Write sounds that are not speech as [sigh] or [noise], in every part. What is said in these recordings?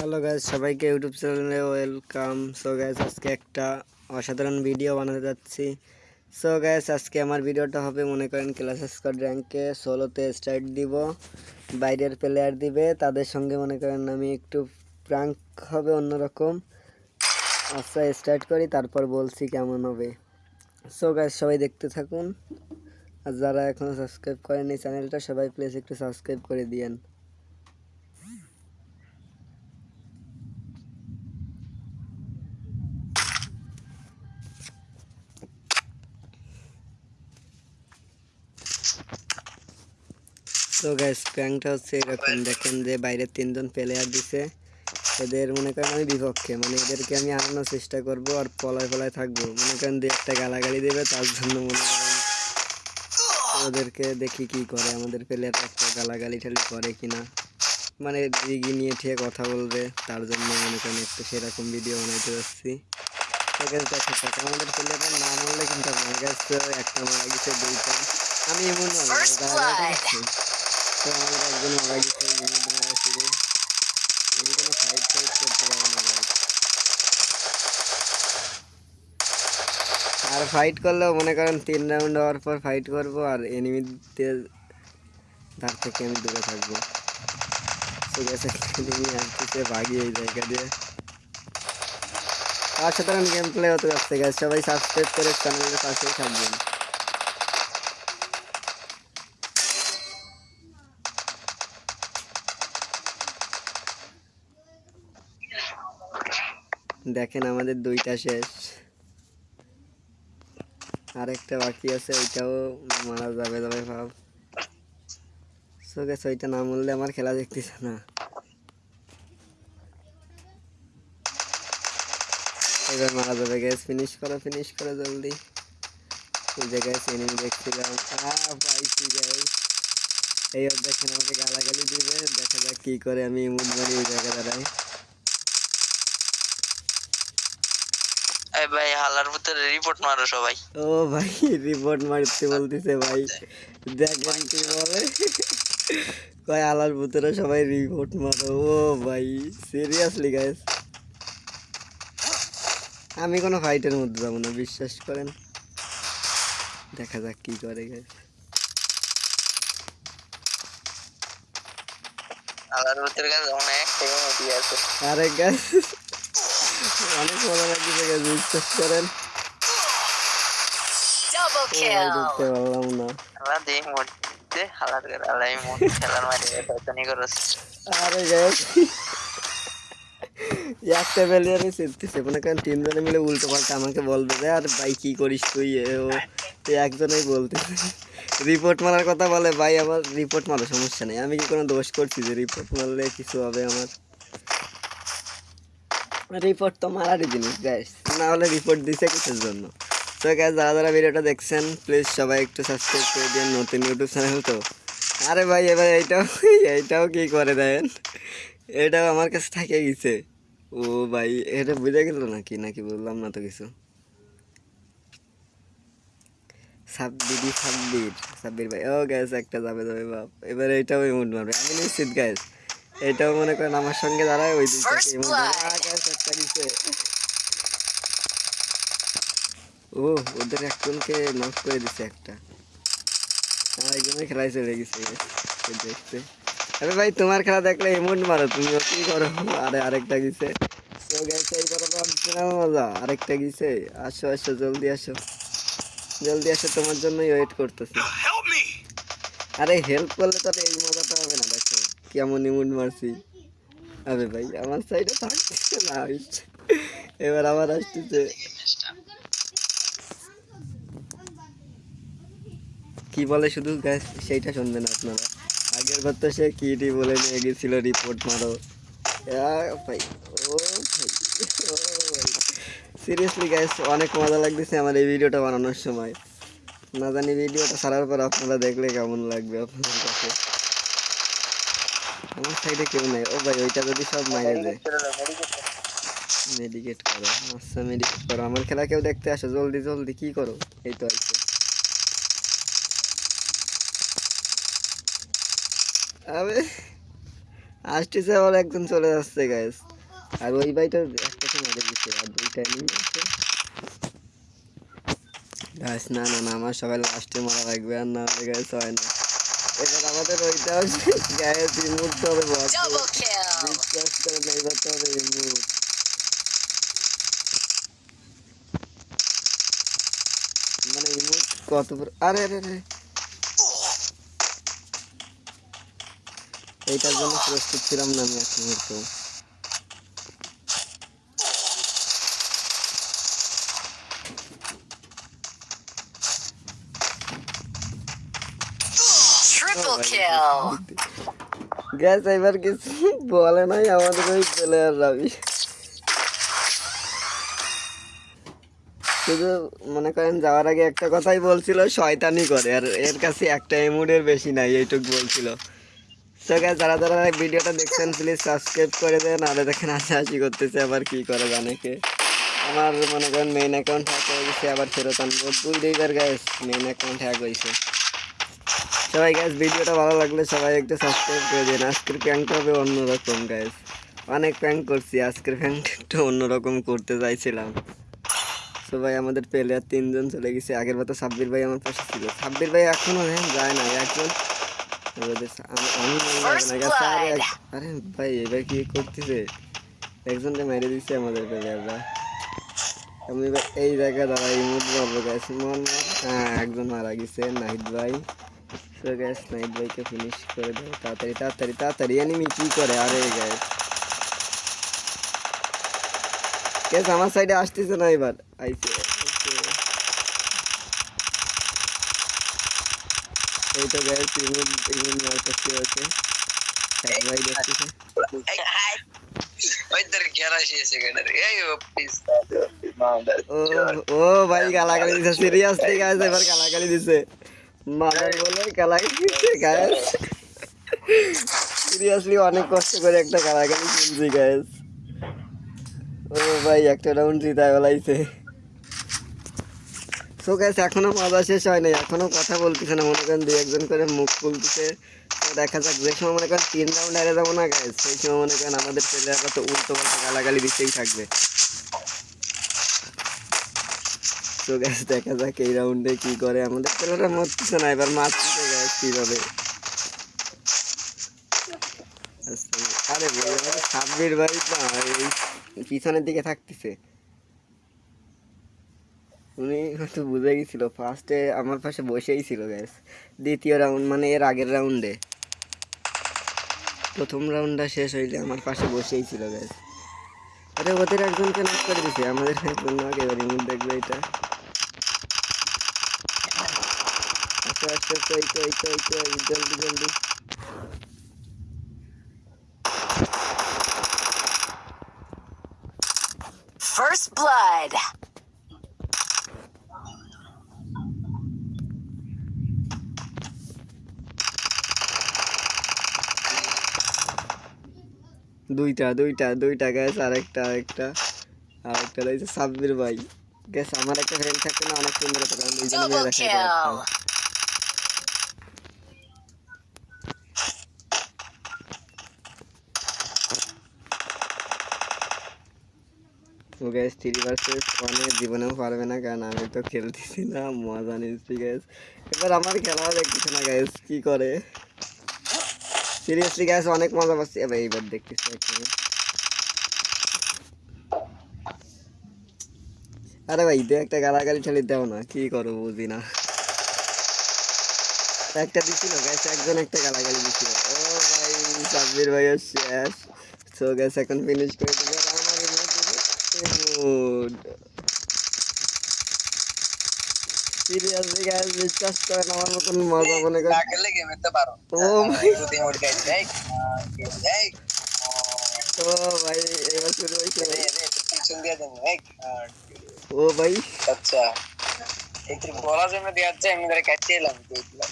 Hello guys সবাইকে YouTube চ্যানেলে welcome so guys আজকে একটা অসাধারণ ভিডিও বানাতে যাচ্ছি। সো গাইজ আজকে আমার ভিডিওটা হবে, মনে করেন ক্লাস স্কোয়াড র্যাঙ্কে ষোলোতে স্টার্ট দিব। বাইরের প্লেয়ার দিবে, তাদের সঙ্গে মনে করেন আমি একটু প্রাঙ্ক হবে অন্যরকম। আচ্ছা স্টার্ট করি, তারপর বলছি কেমন হবে। সো গাইজ সবাই দেখতে থাকুন। আর যারা এখনও সাবস্ক্রাইব করেনি চ্যানেলটা সবাই প্লিজ একটু সাবস্ক্রাইব করে দিয়েন। তো গ্যাস প্র্যাঙ্কটা হচ্ছে এরকম দেখেন যে বাইরে তিনজন প্লেয়ার দিছে। এদের মনে করেন আমি বিপক্ষে মানে এদেরকে আমি আনানোর চেষ্টা করব আর পলায় পলায় থাকব। মনে করেন দু একটা গালাগালি দেবে তার জন্য মনে করেন ওদেরকে দেখি কি করে আমাদের প্লেয়ার একটা গালাগালি ঠালি করে কিনা। মানে দিঘি নিয়ে ঠিক কথা বলবে তার জন্য মনে করেন একটু সেরকম ভিডিও বানাইতে যাচ্ছি। দেখা আমাদের প্লেয়ারের নাম বললে কিন্তু আমার কাছে একটা মারা গেছে দুইটা। আমি এমন. আমি। আর ফাইট করলেও মনে করেন তিন রাউন্ড হওয়ার পর ফাইট করব আর এনিমিদের ধার থেকে আমি দূরে থাকব। জায়গা দিয়ে। অসাধারণ গেম প্লে হতে যাচ্ছে সবাই সাবস্ক্রাইব করে চ্যানেলের পাশেই থাকবেন। দেখেন আমাদের দুইটা শেষ। আরেকটা বাকি আছে, ওইটাও মারা যাবে যাবে ভাব। সো গেছে ওইটা না মরলে আমার খেলা দেখতেছে না। এবার মারা যাবে গ্যাস ফিনিশ করো ফিনিশ করো জলদি। ওই জায়গায় এনিমি দেখছিলাম। পাইছি গ্যাস এই দেখেন আমাকে গালাগালি দিবে, দেখা যাক কি করে আমি ইমুন মারি ওই জায়গা দাঁড়াই। ভাই হালার ভিতরে রিপোর্ট মারো সবাই। ও ভাই রিপোর্ট মারতে বলতেছে ভাই। দেখেন কি বলে। কয় আলার ভিতরে সবাই রিপোর্ট মারো। ও ভাই সিরিয়াসলি গাইস আমি কোনো ফাইটের মধ্যে যাব না বিশ্বাস করেন? দেখা যাক কি করে গাইস হালার ভিতরে কাছে অনেক আছে। আরে গাইস অনেক ভালো লাগছে বিশ্বাস করেন। পারলাম না। মন আরে একটা মনে করেন তিনজনে মিলে উল্টো পাল্টা আমাকে বলবে যে আর ভাই কি করিস তুই? এ ও একজনেই বলতেছে। রিপোর্ট মারার কথা বলে ভাই আমার রিপোর্ট মারো সমস্যা নেই। আমি কি কোনো দোষ করছি যে রিপোর্ট মারলে কিছু হবে আমার? রিপোর্ট তো মারারই জিনিস গ্যাস না হলে রিপোর্ট দিছে কিসের জন্য? তো গ্যাস যারা যারা ভিডিওটা দেখছেন প্লিজ সবাই একটু সাবস্ক্রাইব করে দিন নতুন ইউটিউব চ্যানেল তো। আরে ভাই, এবার এইটাও এইটাও কি করে দেন? এটাও আমার কাছে থাকে গেছে। ও ভাই, এটা বুঝে গেল নাকি? নাকি বললাম না তো কিছু? সাব্বিরি সাব্বির সাব্বির ভাই। ও গ্যাস একটা যাবে যাবে, বাপ। এবার এইটাও ইমোট মারবে। আমি নিশ্চিত গ্যাস এটাও মনে করেন আমার সঙ্গে দাঁড়ায় ওই দিক ও ওদের একজনকে নক করে দিছে একটা। আমার একজনের খেলায় চলে গেছে। দেখতে। আরে ভাই তোমার খেলা দেখলে এমন মারো তুমি কি করো? আরে আরেকটা গেছে। তো গেছে এই মজা। আরেকটা গেছে। আসো আসো জলদি আসো। জলদি আসো তোমার জন্যই ওয়েট করতেছি। আরে হেল্প করলে তো এই কেমন ইমুন মারছি? আরে ভাই, আমার সাইডে থাকতেছে না এবার আবার আসতেছে। কি বলে শুধু গ্যাস সেইটা শুনবেন আপনারা। আগের বার তো সে কিটি বলে নিয়ে গেছিল রিপোর্ট মারো। ভাই, ও ভাই ও ভাই। সিরিয়াসলি গ্যাস অনেক মজা লাগতেছে আমার এই ভিডিওটা বানানোর সময়। না জানি ভিডিওটা ছাড়ার পর আপনারা দেখলে কেমন লাগবে আপনাদের কাছে। আমার সাইডে কেউ নেই। ও ভাই ওইটা যদি সব মাইরে দেয়। মেডিকেট করো। আচ্ছা মেডিকেট করো। আমার খেলা কেউ দেখতে আসো জলদি জলদি কি করো? এই তো আছে। আবে আসতেছে আবার একজন চলে যাচ্ছে গ্যাস আর ওই ভাইটা একটাকে মেরে দিচ্ছে আর দুইটা নিয়ে গ্যাস না না না আমার সবাই লাস্টে মারা লাগবে আর না হলে গ্যাস হয় না। এবার আমাদের ওইটা guys remove boss Double kill. বিশ্বাস করে রিমুভ মানে রিমুভ কত আরে আরে আরে। এইটার জন্য প্রস্তুত ছিলাম না আমি এক মুহূর্ত Triple kill. গ্যাস এবার কিছু বলে নাই আমাদের ওই প্লেয়ার রাবি। শুধু মনে করেন যাওয়ার আগে একটা কথাই বলছিল শয়তানি করে আর এর কাছে একটা এমুডের বেশি নাই এইটুক বলছিল। তো গ্যাস যারা যারা ভিডিওটা দেখছেন প্লিজ সাবস্ক্রাইব করে দেন আর দেখেন হাসাহাসি করতেছে আবার কি করে জানে কে। আমার মনে করেন মেইন অ্যাকাউন্ট হ্যাক হয়ে গেছে আবার ফেরত আনব। দুই দুইবার গ্যাস মেইন অ্যাকাউন্ট হ্যাক হয়েছে সবাই গ্যাস ভিডিওটা ভালো লাগলে সবাই একটু সাবস্ক্রাইব করে দিন। আজকের প্র্যাঙ্কটা হবে অন্যরকম গ্যাস অনেক প্র্যাঙ্ক করছি আজকের প্র্যাঙ্কটা একটু অন্যরকম করতে চাইছিলাম। সবাই আমাদের প্লেয়ার তিনজন চলে গেছে। আগের বার তো সাব্বির ভাই আমার পাশে ছিল। সাব্বির ভাই এখনও হ্যাঁ যায় না একজন। গেছে আরে ভাই এবার কি করতেছে? একজনকে মেরে দিচ্ছে আমাদের প্লেয়াররা আমি এই জায়গায় দাঁড়াই মুখ মারবো গ্যাস মন হ্যাঁ একজন মারা গেছে নাহিদ ভাই। তো গ্যাস নাইট ভাইকে ফিনিশ করে দেবো তাড়াতাড়ি তাড়াতাড়ি তাড়াতাড়ি এনিমি কি করে আরে গ্যাস গ্যাস আমার সাইডে আসতেছে না এবার আইছে আইছে। এই তো গ্যাস ইমুন ইমুন মারতেছে হচ্ছে এক ভাই দেখতেছে ওই তোর গ্যারাসি এসে গেছে এই ও প্লিজ ও ও ভাই গালাগালি দিছে সিরিয়াসলি গাইস এবার গালাগালি দিছে মাদার বলে সিরিয়াসলি অনেক কষ্ট করে একটা ও ভাই, একটা রাউন্ড জিতায় বলাইছে। সো গাইস এখনও মজা শেষ হয় নাই। এখনও কথা বলতেছে না, মনে করেন দুই একজন করে মুখ খুলতেছে। দেখা যাক, যে সময় মনে করেন তিন রাউন্ড হারে যাব না গাইস সেই সময় মনে করেন আমাদের ছেলেরা তো উল্টো পাল্টা গালাগালি দিতেই থাকবে। তো গ্যাস দেখা যাক এই রাউন্ডে কি করে আমাদের ছেলেরা মরতেছে না, এবার মারতেছে গ্যাস কীভাবে। আরে সাব্বির ভাই এই পিছনের দিকে থাকতেছে। উনি হয়তো বুঝে গেছিল ফার্স্টে আমার পাশে বসেই ছিল গ্যাস দ্বিতীয় রাউন্ড মানে এর আগের রাউন্ডে প্রথম রাউন্ডটা শেষ হইলে আমার পাশে বসেই ছিল গ্যাস আরে ওদের একজনকে নক করে দিছে, আমাদের একজন এবার দেখবে এটা। আচ্ছা আচ্ছা আচ্ছা এই তো এই তো এই তো এই জলদি জলদি First blood. দুইটা দুইটা দুইটা গ্যাস আরেকটা আরেকটা। আরেকটা রয়েছে সাব্বির ভাই। গ্যাস আমার একটা ফ্রেন্ড থাকতে না অনেক সুন্দর হতো কারণ দুইজনে মিলে Double দেখা গ্যাস থ্রি ভার্সেস ওয়ানে জীবনেও পারবে না, কারণ আমি তো খেলতেছি না, মজা নিচ্ছি গ্যাস এবার আমার খেলাও দেখতেছে না গ্যাস কি করে? সিরিয়াসলি গ্যাস অনেক মজা পাচ্ছি এবার এইবার দেখতেছি আরে ভাই দে একটা গালাগালি ঠালি দাও না, কি করো বুঝি না। একটা দিছিল গ্যাস একজন একটা গালাগালি দিছিল। ও ভাই, সাব্বির ভাইয়ের শেষ। সো গ্যাস এখন ফিনিশ করে দিবে। আর আমার ইমোট সিরিয়াসলি গ্যাস বিশ্বাস করেন আমার মতন মজা মনে করেন লাগলে গেমে তো পারো ও ভাই যদি মোট গাইড এই এই ও ভাই এবার শুরু হয়েছে ভাই রে রে পিছন দিয়ে দেন এই ও ভাই আচ্ছা একটু বলা জমে দিয়ে যাচ্ছে আমি ধরে কাটতে এলাম দেখলাম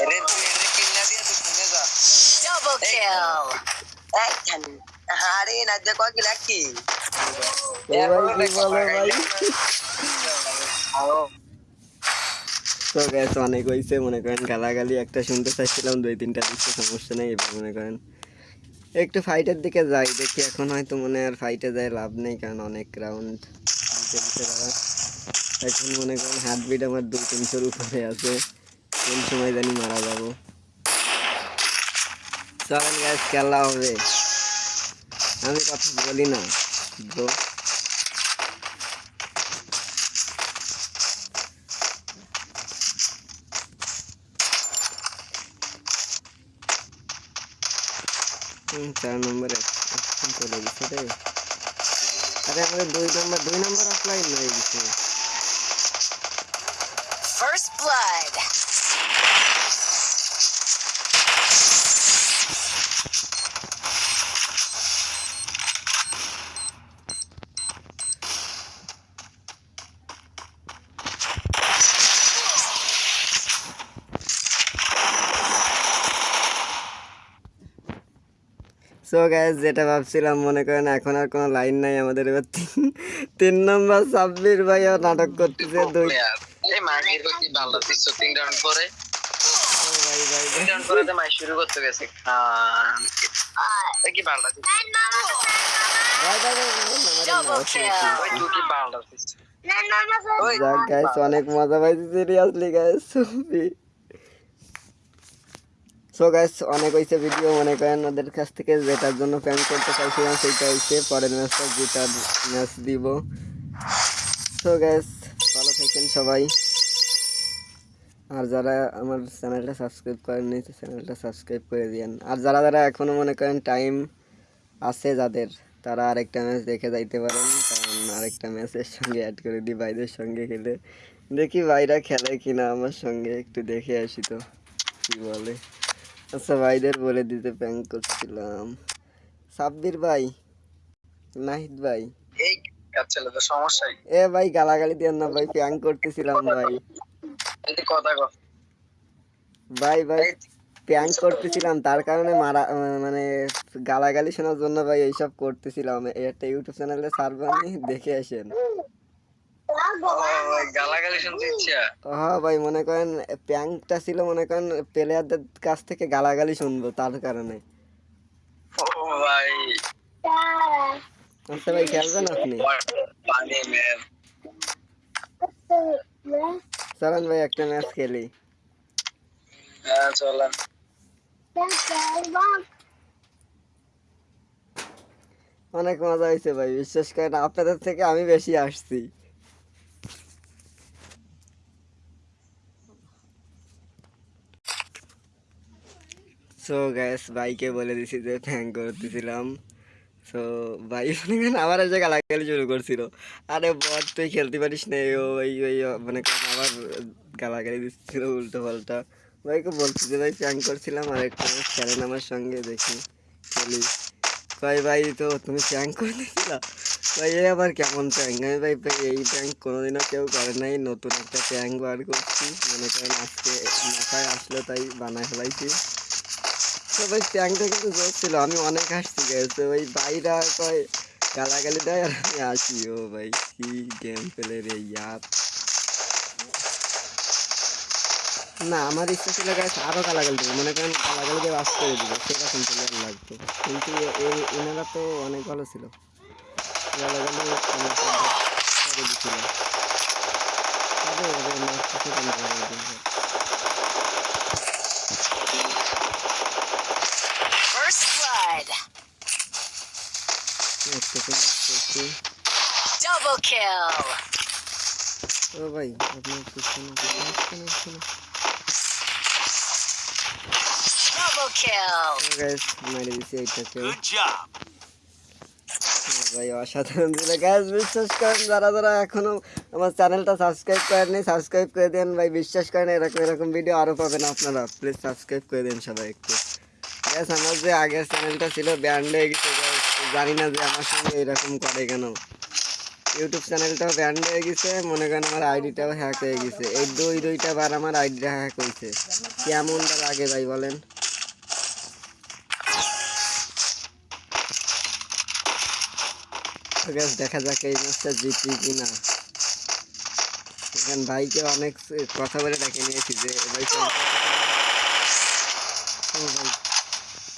রে তুমি রে কিন্না দিয়ে তুই শুনে যা Double kill. আরে না যে কয় কি লাকি ও ভাই কি বলে ভাই তো গ্যাস অনেক হয়েছে মনে করেন গালাগালি একটা শুনতে চাইছিলাম দুই তিনটা দিচ্ছে সমস্যা নেই এবার মনে করেন একটু ফাইটের দিকে যাই দেখি এখন হয়তো মনে আর ফাইটে যায় লাভ নেই কারণ অনেক রাউন্ড দিতে দিতে দাঁড়া এখন মনে করেন হার্টবিট আমার দুই তিনশোর উপরে আছে কোন সময় জানি মারা যাব। চলেন গ্যাস খেলা হবে। আমি কথা বলি না। ব্রো হুম, চার নম্বরে এখন চলে গেছে রে আরে আমাদের দুই নম্বর দুই নম্বর অফলাইন হয়ে গেছে First blood. সো গ্যাস যেটা ভাবছিলাম মনে করেন এখন আর কোনো লাইন নাই আমাদের এবার তিন তিন নম্বর সাব্বির ভাইয়া নাটক করতেছে দুই ভাই ভাই ভাই। ভাই ভাই ভাই, অনেক মজা পাইছি সিরিয়াসলি গাইস সুপি সো গাইস অনেক হয়েছে ভিডিও মনে করেন ওদের কাছ থেকে যেটার জন্য প্ল্যান করতে চাইছিলাম, সেইটা হয়েছে পরের ম্যাচটা যেটার ম্যাচ দিব। সো গাইস ভালো থাকেন সবাই। আর যারা আমার চ্যানেলটা সাবস্ক্রাইব করেননি চ্যানেলটা সাবস্ক্রাইব করে দিয়েন। আর যারা যারা এখনও মনে করেন টাইম আছে যাদের, তারা আরেকটা ম্যাচ দেখে যাইতে পারেন, কারণ আরেকটা ম্যাচের সঙ্গে অ্যাড করে দিই ভাইদের সঙ্গে খেলে। দেখি ভাইরা খেলে কিনা আমার সঙ্গে, একটু দেখে আসি তো, কি বলে। আচ্ছা ভাইদের বলে দিতে প্যাং করছিলাম। সাব্বির ভাই নাহিদ ভাই। এই আচ্ছা তো সমস্যা? এ ভাই গালাগালি দিয়ে না ভাই প্যাং করতেছিলাম ভাই। এই কথা কর ভাই ভাই প্যাং করতেছিলাম তার কারণে মারা মানে গালাগালি শোনার জন্য ভাই এইসব করতেছিলাম। একটা ইউটিউব চ্যানেলে সার্ভানি দেখে আসেন ওই গালাগালি শুনতে ইচ্ছা হ্যাঁ ভাই মনে করেন প্যাংটা ছিল মনে করেন প্লেয়ারদের কাছ থেকে গালাগালি শুনব তার কারণে। ভাই। আচ্ছা ভাই খেলবেন আপনি? চলেন ভাই একটা ম্যাচ খেলি। হ্যাঁ চলেন। অনেক মজা হয়েছে ভাই বিশ্বাস করেন আপনাদের থেকে আমি বেশি আসছি। সো গ্যাস ভাইকে বলে দিছি যে ফ্যাং করতেছিলাম। সো ভাই করেন আবার এসে গালাগালি শুরু করছিল। আরে বট, তুই খেলতে পারিস না, ও ওই ওই মানে আবার গালাগালি দিচ্ছিল উল্টো পাল্টা। ভাইকে বলছি যে, ভাই ফ্যাং করছিলাম, আর একটা খেলেন আমার সঙ্গে দেখি, খেলি। ভাই ভাই, তো তুমি প্র্যাঙ্ক করে দিয়েছিলা ভাই এই আবার কেমন প্র্যাঙ্ক আমি ভাই এই প্র্যাঙ্ক কোনোদিনও কেউ করে নাই, নতুন একটা প্র্যাঙ্ক বার করছি। মনে করেন আজকে মাথায় আসলো, তাই বানায় ফেলাইছি। তো ভাই প্র্যাঙ্কটা কিন্তু জোর ছিল আমি অনেক হাসছি গেছে ভাই ভাইরা কয়, গালাগালি দেয় আর আমি আসি ও ভাই, কি গেম পেলে রে, ইয়ার। না, আমার ইচ্ছা ছিল গাছ আরও গালাগাল দেবো। মনে করেন গালাগাল দিয়ে বাস করে দিবে, সেরকম প্লেয়ার লাগতো। কিন্তু এনারা তো অনেক ভালো ছিল। গালাগালি তবে ওদের মারতে সেরকম ভালো লাগছে। First blood. একটু তো match করছি। Double kill. ও ভাই আপনার পিছনে পিছনে পিছনে পিছনে Double kill. গাইস মেরে দিছি এইটাকে Good job. ভাই অসাধারণ ছিল গ্যাস বিশ্বাস করেন যারা যারা এখনও আমার চ্যানেলটা সাবস্ক্রাইব করেননি সাবস্ক্রাইব করে দেন ভাই বিশ্বাস করেন এরকম এরকম ভিডিও আরও পাবেন আপনারা প্লিজ সাবস্ক্রাইব করে দেন সবাই একটু গ্যাস আমার যে আগের চ্যানেলটা ছিল ব্যান্ড হয়ে গেছে জানি না যে আমার সঙ্গে এরকম করে কেন। ইউটিউব চ্যানেলটাও ব্যান্ড হয়ে গেছে, মনে করেন আমার আইডিটাও হ্যাক হয়ে গেছে। এই দুই, দুইটা বার আমার আইডিটা হ্যাক হয়েছে। কেমনটা লাগে ভাই বলেন? দেখা যাক এই ম্যাচটা জিতি কি না এখান ভাইকে অনেক কথা বলে ডেকে নিয়েছি যে ভাই।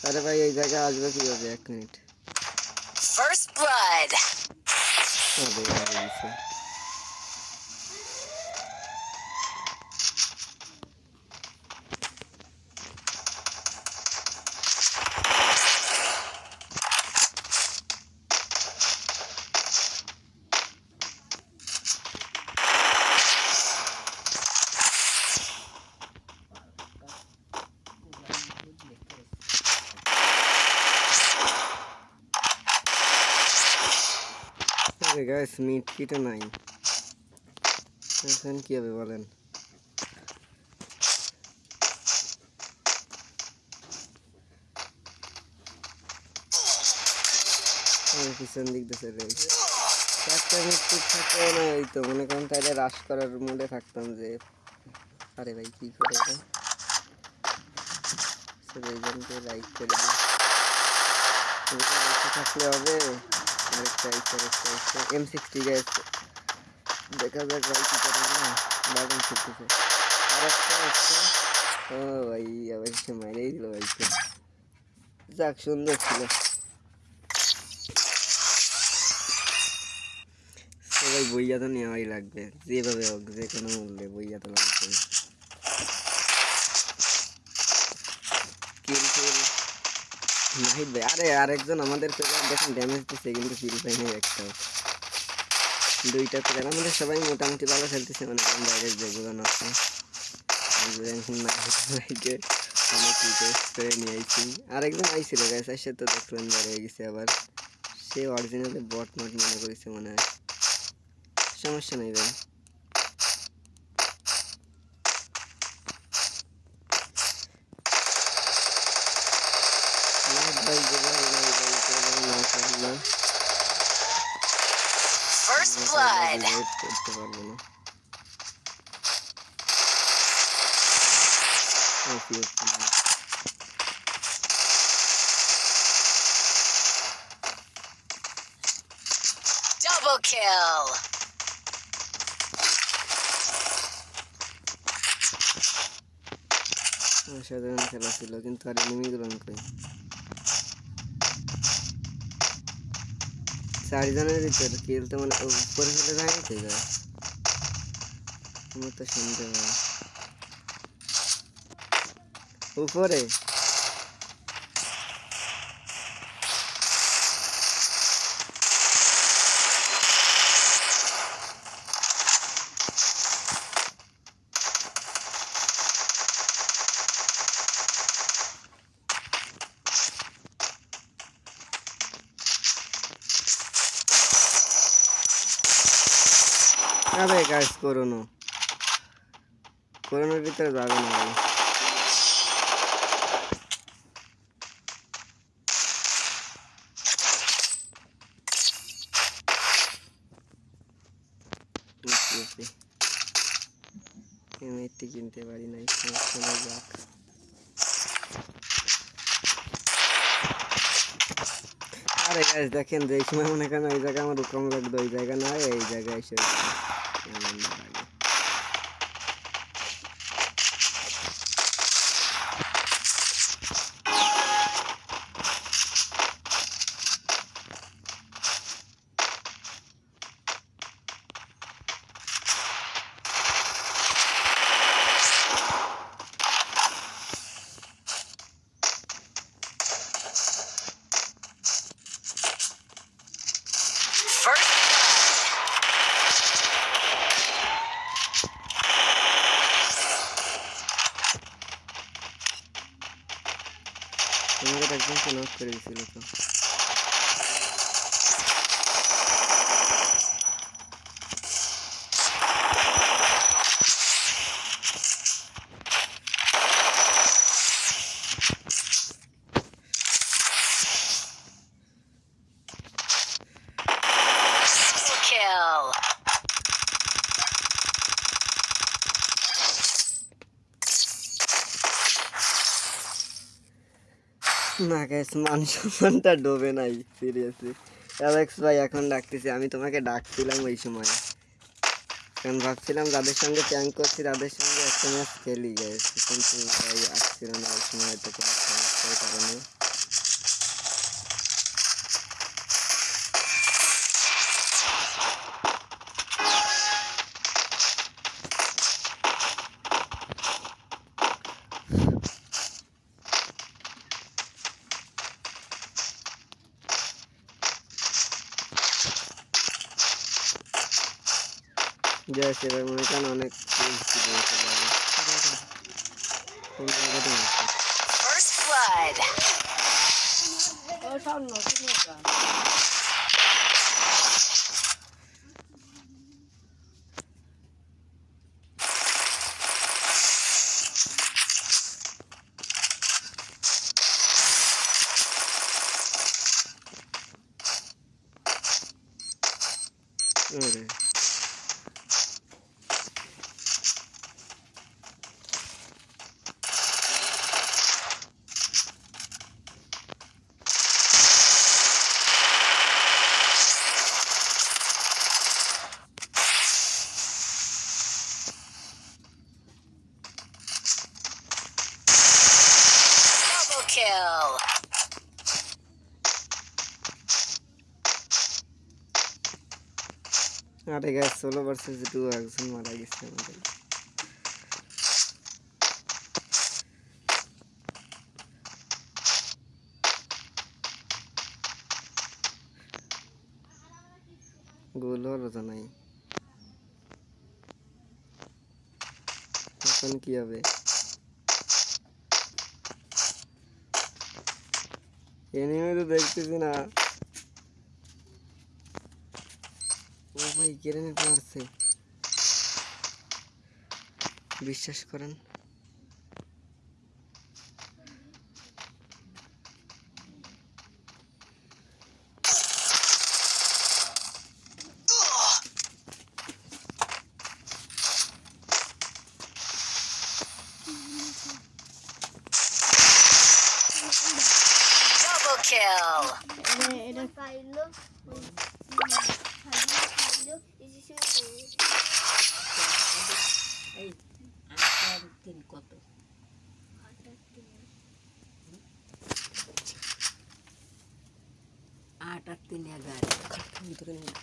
আরে ভাই এই জায়গায় আসবে কীভাবে এক মিনিট First blood. গাইস মিট কিটা নাই এখন কি হবে বলেন? পিছন দিক দিয়ে চলে গেছে একটা না, এই তো মনে করেন তাহলে রাশ করার মোডে থাকতাম যে, আরে ভাই, কি করে এটা? সবাই জনকে লাইক করে দিই। থাকলে হবে। আরেকটা গ্যাস দেখা যাক ভাই কি করে না বাটন ছুটতেছে আরেকটা আছে। ও ভাই, আবার সে মাইরেই দিল ভাইকে। যাক, সুন্দর ছিল। সবাই বইয়া তো নেওয়াই লাগবে। যেভাবে হোক যে কোনো মূল্যে বইয়া তো লাগবে কিন্তু নাহিদ ভাই আরে, আরেকজন আমাদের প্লেয়ার দেখেন ড্যামেজ দিচ্ছে কিন্তু ফিল পাই নাই একটাও। দুইটা প্লেয়ার আমাদের সবাই মোটামুটি ভালো খেলতেছে মানে বাইরে যেগুলো আছে। করে তো গেছে আবার। সে অরিজিনালি মনে করেছে মনে হয়। সমস্যা নেই নাহিদ ভাই যেভাবে নাই ভাই যেভাবে না করল First blood. রিভাইভ করতে পারব না ওকে ওকে Double kill. অসাধারণ খেলা ছিল কিন্তু আর এনিমি গ্রহণ করি চারজনের ভিতরে কিল তো মানে উপরে ফেলে দাঁড়িয়েছে আমার তো শুনতে। উপরে গাছ করোনো করোনার ভিতরে যাবে না ভাই। কিনতে পারি নেই যাক। আরে গাছ দেখেন যে এই সময় মনে করেন ওই জায়গায় আমার রকম লাগতো ওই জায়গা না এই জায়গায় এসে আনন্দ লাগে First তোমাকে একদম তো নক করে দিছিল তো double kill. না গ্যাস মান সম্মানটা ডোবে নাই সিরিয়াসলি অ্যালেক্স ভাই, এখন ডাকতেছি, আমি তোমাকে ডাকছিলাম ওই সময়। কারণ ভাবছিলাম যাদের সঙ্গে প্যাং করছি তাদের সঙ্গে একটা ম্যাচ খেলি গ্যাস কিন্তু ভাই আসছিল না ওই সময় তো কোনো সমস্যার কারণে। গ্যাস এবার মনে করেন অনেক পরিস্থিতি রয়েছে বাবা। কোন জায়গাতে আছে? First blood. আরে Double kill. আরে গ্যাস ষোলো ভার্সেস টু একজন মারা গেছে আমাদের গোল হলো তো নাই এখন কি হবে এনিমে তো দেখতেছি না ও ভাই গ্রেনেড মারছে বিশ্বাস করেন Double kill. পাইলো পাইলো এই যে এই আটার তিন কত আট আর তিন এগারো ভিতরে নিয়ে।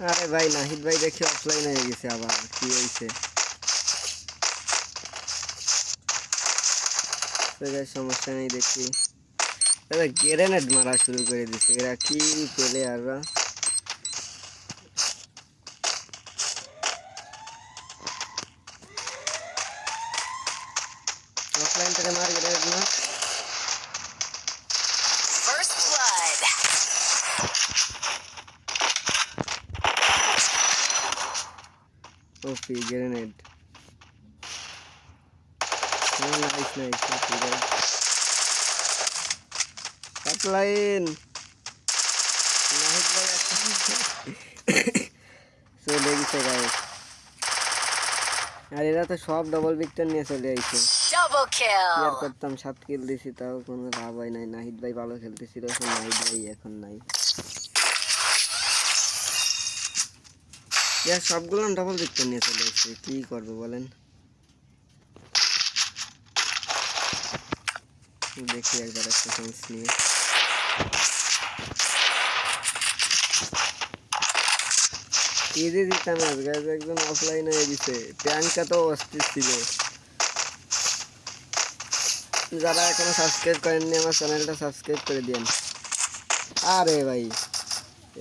আরে ভাই নাহিদ ভাই দেখি অফলাইন হয়ে গেছে আবার কি হয়েছে তো guys, সমস্যা নেই দেখি এরা গ্রেনেড মারা শুরু করে দিছে এরা কি পেলে আররা অফলাইন থেকে মার গ্রেনেড মার First blood. OP grenade Nahid ভাই [laughs] চলে গেছে গাইস আর এরা তো সব ডবল ভিক্টর নিয়ে চলে আইছে। Clear kill. করতাম সাত কিল দিছি তাও কোনো লাভ হয় নাই। নাহিদ ভাই ভালো খেলতেছিল এখন নাহিদ ভাই এখন নাই। সবগুলো ডবল ভিক্টর নিয়ে চলে এসেছে কি করব বলেন? দেখি একবার একটা চান্স নিয়ে। কি দিয়ে দিতাম আজকে একজন অফলাইন হয়ে দিছে প্যাঙ্কা তো অস্থির ছিল। যারা এখনও সাবস্ক্রাইব করেননি আমার চ্যানেলটা সাবস্ক্রাইব করে দিন আরে ভাই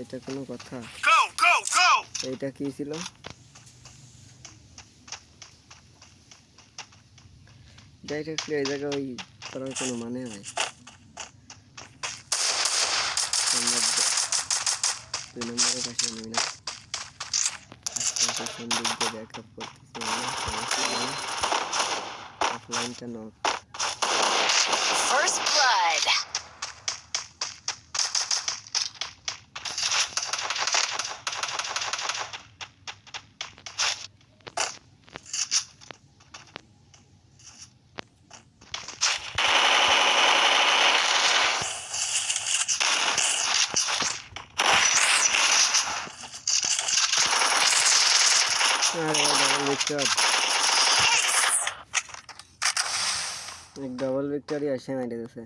এটা কোনো কথা। এইটা কি ছিল? ডাইরেক্টলি এই জায়গায় ওই করার কোনো মানে হয় আমরা দ- দুই নম্বরের পাশে নেই না পেছন দিক দিয়ে ব্যাক আপ করতেছি অফলাইনটা নক ভিক্টর এক ডবল ভিক্টরি আসে মেরে দিয়েছে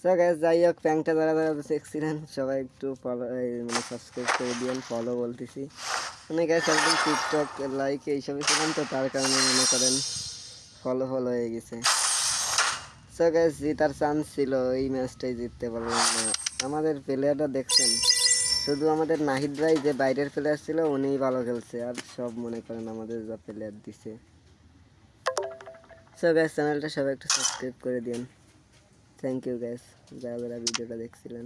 সো গ্যাস যাই হোক প্যাংটা যারা যারা দেখছিলেন। সবাই একটু ফলো মানে সাবস্ক্রাইব করে দিয়েন ফলো বলতেছি। মানে গ্যাস একদম টিকটক লাইক এইসবই ছিলাম তো, তার কারণে মনে করেন ফলো ফলো হয়ে গেছে। সো গ্যাস জিতার চান্স ছিল, এই ম্যাচটাই জিততে পারলাম না। আমাদের প্লেয়ারটা দেখছেন। শুধু আমাদের নাহিদ ভাই যে বাইরের প্লেয়ার ছিল, উনিই ভালো খেলছে। আর সব মনে করেন আমাদের যা প্লেয়ার দিছে। সো গ্যাস চ্যানেলটা সবাই একটু সাবস্ক্রাইব করে দিন থ্যাংক ইউ গ্যাস যারা যারা ভিডিওটা দেখছিলেন।